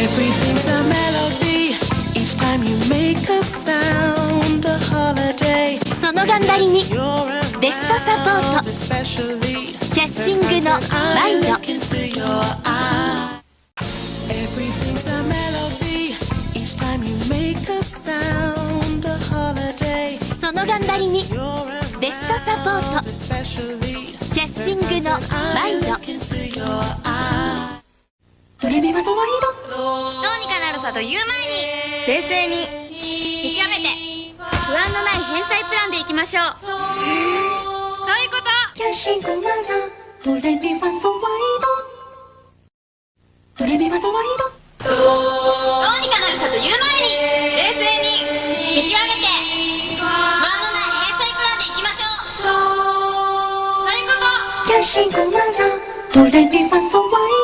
Everything's a melody each time you make a sound. A holiday. その頑張りにベストサポートキャッシングのワイド. Everything's a melody each time you make a sound. A holiday. その頑張りにベストサポートキャッシングのワイドと言う前に冷静に見極めて不安のない返済プランでいきましょう。そういうこと。ドキャッシングならドレミファソワイド。ドレミファソワイド。どうにかなるさと言う前に冷静に見極めて不安のない返済プランでいきましょう。そう。いうこと。キャッシングならドレミファソワイド